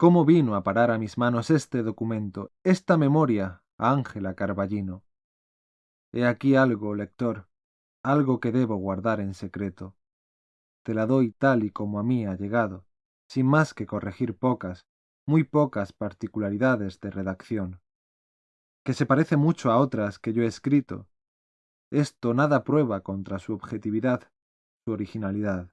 ¿Cómo vino a parar a mis manos este documento, esta memoria, a Ángela Carballino? He aquí algo, lector, algo que debo guardar en secreto. Te la doy tal y como a mí ha llegado, sin más que corregir pocas, muy pocas particularidades de redacción, que se parece mucho a otras que yo he escrito. Esto nada prueba contra su objetividad, su originalidad.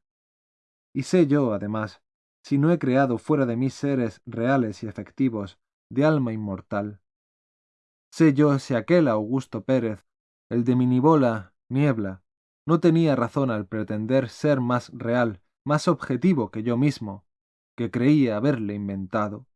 Y sé yo, además, si no he creado fuera de mí seres reales y efectivos, de alma inmortal. Sé yo si aquel Augusto Pérez, el de Minibola, Niebla, no tenía razón al pretender ser más real, más objetivo que yo mismo, que creía haberle inventado.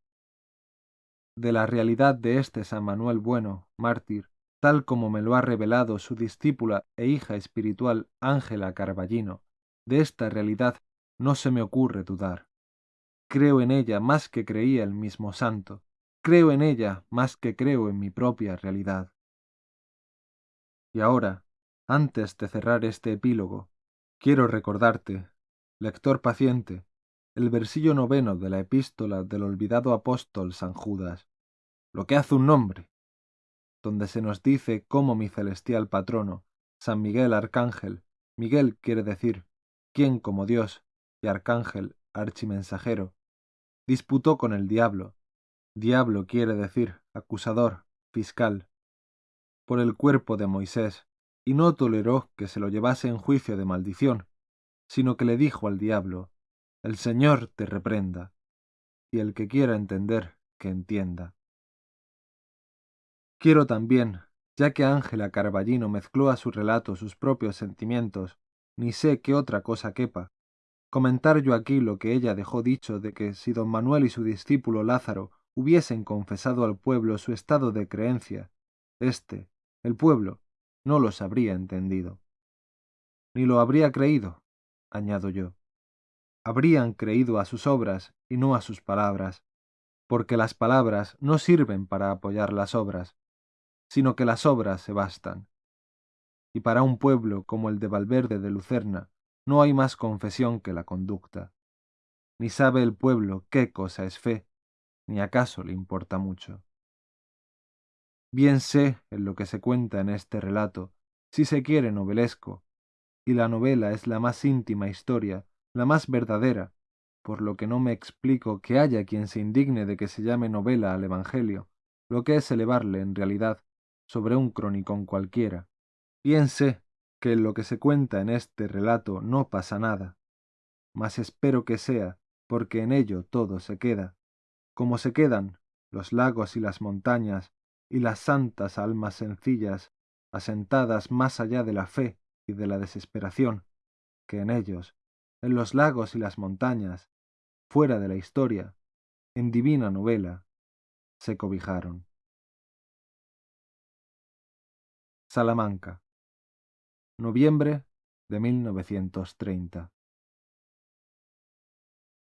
De la realidad de este San Manuel Bueno, mártir, tal como me lo ha revelado su discípula e hija espiritual Ángela Carballino, de esta realidad no se me ocurre dudar. Creo en ella más que creía el mismo santo, creo en ella más que creo en mi propia realidad. Y ahora, antes de cerrar este epílogo, quiero recordarte, lector paciente, el versillo noveno de la epístola del olvidado apóstol San Judas, lo que hace un nombre, donde se nos dice cómo mi celestial patrono, San Miguel Arcángel, Miguel quiere decir, quién como Dios, y Arcángel, archimensajero, disputó con el diablo, diablo quiere decir, acusador, fiscal, por el cuerpo de Moisés, y no toleró que se lo llevase en juicio de maldición, sino que le dijo al diablo, el Señor te reprenda, y el que quiera entender, que entienda. Quiero también, ya que Ángela Carballino mezcló a su relato sus propios sentimientos, ni sé qué otra cosa quepa, comentar yo aquí lo que ella dejó dicho de que si don Manuel y su discípulo Lázaro hubiesen confesado al pueblo su estado de creencia, éste, el pueblo, no los habría entendido. Ni lo habría creído, añado yo habrían creído a sus obras y no a sus palabras, porque las palabras no sirven para apoyar las obras, sino que las obras se bastan. Y para un pueblo como el de Valverde de Lucerna no hay más confesión que la conducta. Ni sabe el pueblo qué cosa es fe, ni acaso le importa mucho. Bien sé en lo que se cuenta en este relato, si se quiere novelesco, y la novela es la más íntima historia la más verdadera, por lo que no me explico que haya quien se indigne de que se llame novela al Evangelio, lo que es elevarle, en realidad, sobre un cronicón cualquiera. Bien sé que en lo que se cuenta en este relato no pasa nada, mas espero que sea, porque en ello todo se queda, como se quedan los lagos y las montañas y las santas almas sencillas, asentadas más allá de la fe y de la desesperación, que en ellos en los lagos y las montañas, fuera de la historia, en divina novela, se cobijaron. Salamanca, noviembre de 1930.